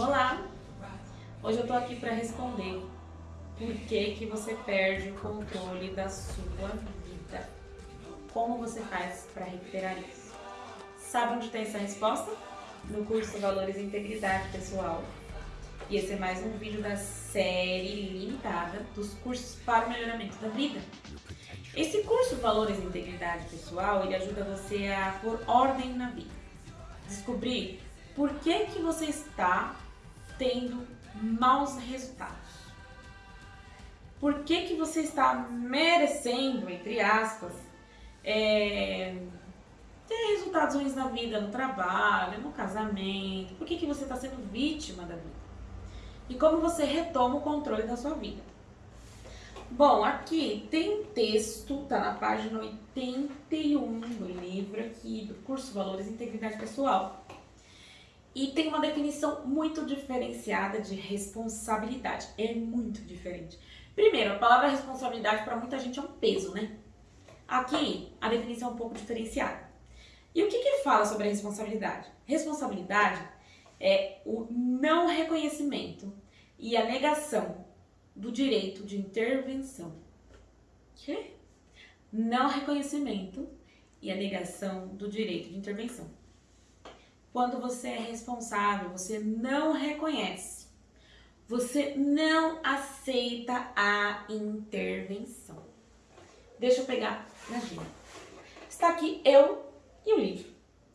Olá! Hoje eu tô aqui para responder por que que você perde o controle da sua vida. Como você faz para recuperar isso? Sabe onde tem essa resposta? No curso Valores e Integridade Pessoal. E esse é mais um vídeo da série limitada dos cursos para o melhoramento da vida. Esse curso Valores e Integridade Pessoal, ele ajuda você a pôr ordem na vida. Descobrir por que que você está tendo maus resultados. Por que que você está merecendo, entre aspas, é, ter resultados ruins na vida, no trabalho, no casamento? Por que que você está sendo vítima da vida? E como você retoma o controle da sua vida? Bom, aqui tem um texto, tá na página 81 do livro aqui, do curso Valores e Integridade Pessoal. E tem uma definição muito diferenciada de responsabilidade. É muito diferente. Primeiro, a palavra responsabilidade para muita gente é um peso, né? Aqui, a definição é um pouco diferenciada. E o que, que fala sobre a responsabilidade? Responsabilidade é o não reconhecimento e a negação do direito de intervenção. Que? Não reconhecimento e a negação do direito de intervenção. Quando você é responsável, você não reconhece, você não aceita a intervenção. Deixa eu pegar, imagina. Está aqui eu e o livro,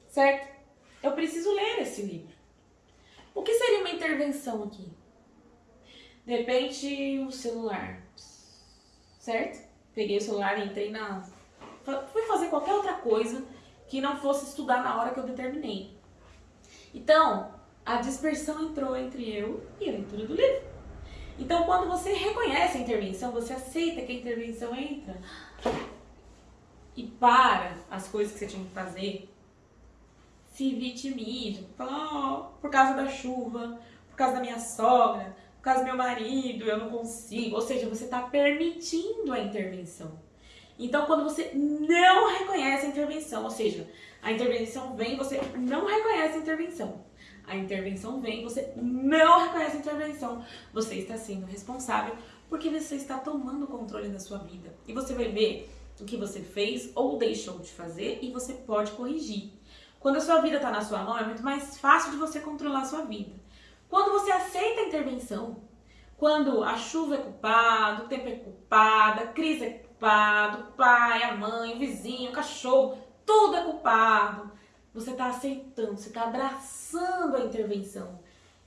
certo? Eu preciso ler esse livro. O que seria uma intervenção aqui? De repente, o celular, certo? Peguei o celular entrei na... Fui fazer qualquer outra coisa que não fosse estudar na hora que eu determinei. Então, a dispersão entrou entre eu e a leitura do livro. Então, quando você reconhece a intervenção, você aceita que a intervenção entra e para as coisas que você tinha que fazer, se vitimiza, fala, oh, por causa da chuva, por causa da minha sogra, por causa do meu marido, eu não consigo. Ou seja, você está permitindo a intervenção. Então, quando você não reconhece a intervenção, ou seja, a intervenção vem, você não reconhece a intervenção. A intervenção vem, você não reconhece a intervenção. Você está sendo responsável porque você está tomando o controle da sua vida. E você vai ver o que você fez ou deixou de fazer e você pode corrigir. Quando a sua vida está na sua mão, é muito mais fácil de você controlar a sua vida. Quando você aceita a intervenção, quando a chuva é culpada, o tempo é culpado, a crise é culpado, o pai, a mãe, o vizinho, o cachorro, tudo é culpado. Você está aceitando, você está abraçando a intervenção.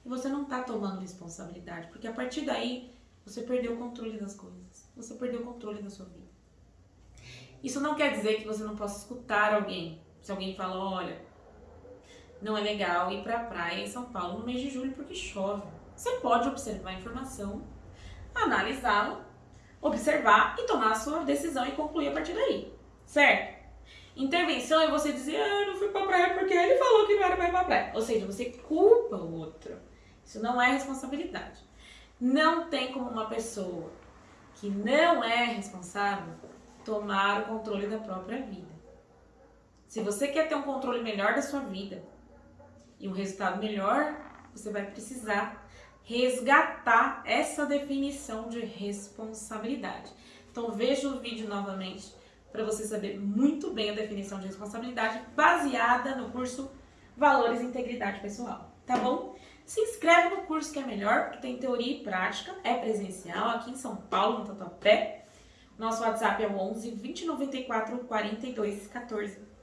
E você não está tomando responsabilidade, porque a partir daí você perdeu o controle das coisas. Você perdeu o controle da sua vida. Isso não quer dizer que você não possa escutar alguém. Se alguém fala, olha, não é legal ir para a praia em São Paulo no mês de julho porque chove. Você pode observar a informação, analisá-la, observar e tomar a sua decisão e concluir a partir daí, certo? Intervenção é você dizer, ah, eu não fui pra praia porque ele falou que não era pra ir pra praia. Ou seja, você culpa o outro. Isso não é responsabilidade. Não tem como uma pessoa que não é responsável tomar o controle da própria vida. Se você quer ter um controle melhor da sua vida, e um resultado melhor, você vai precisar resgatar essa definição de responsabilidade. Então veja o vídeo novamente para você saber muito bem a definição de responsabilidade baseada no curso Valores e Integridade Pessoal, tá bom? Se inscreve no curso que é melhor, porque tem teoria e prática, é presencial, aqui em São Paulo, no Tatuapé. Nosso WhatsApp é o 11 2094 42 14.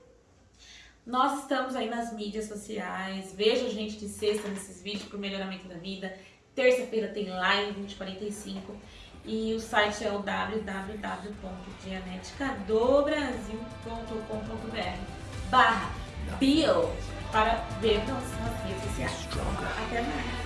Nós estamos aí nas mídias sociais, veja a gente de sexta nesses vídeos para o melhoramento da vida. Terça-feira tem live 2045 e o site é o www.dianeticadobrasil.com.br barra bio para ver nas redes sociais. Até mais!